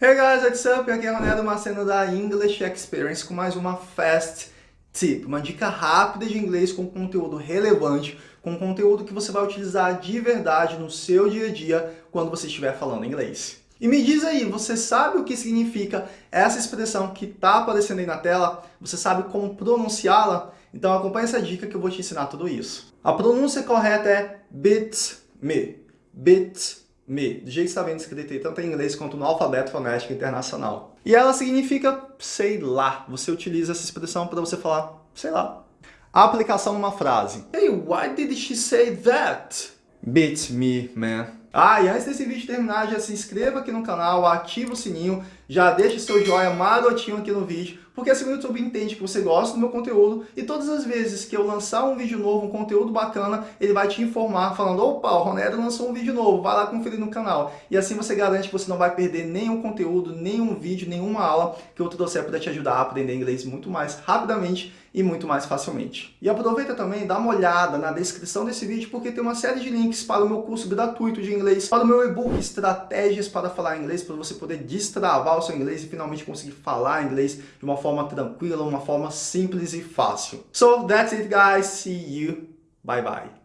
Hey guys, what's up? Aqui é Ronaldo Maceno da English Experience com mais uma Fast Tip, uma dica rápida de inglês com conteúdo relevante, com conteúdo que você vai utilizar de verdade no seu dia a dia quando você estiver falando inglês. E me diz aí, você sabe o que significa essa expressão que está aparecendo aí na tela? Você sabe como pronunciá-la? Então acompanhe essa dica que eu vou te ensinar tudo isso. A pronúncia correta é bit me, bit me, do jeito que está vendo escrito aí, tanto em inglês quanto no alfabeto fonético internacional. E ela significa sei lá. Você utiliza essa expressão para você falar sei lá. A aplicação numa frase. Hey, why did she say that? Beat me, man. Ah, e antes desse vídeo terminar, já se inscreva aqui no canal, ativa o sininho, já deixa seu joinha marotinho aqui no vídeo, porque assim o YouTube entende que você gosta do meu conteúdo e todas as vezes que eu lançar um vídeo novo, um conteúdo bacana, ele vai te informar falando, opa, o Ronero lançou um vídeo novo, vai lá conferir no canal. E assim você garante que você não vai perder nenhum conteúdo, nenhum vídeo, nenhuma aula que eu trouxer para te ajudar a aprender inglês muito mais rapidamente e muito mais facilmente. E aproveita também, dá uma olhada na descrição desse vídeo, porque tem uma série de links para o meu curso gratuito de inglês, para o meu e-book Estratégias para Falar Inglês, para você poder destravar o seu inglês e finalmente conseguir falar inglês de uma forma tranquila, uma forma simples e fácil. So that's it guys, see you, bye bye.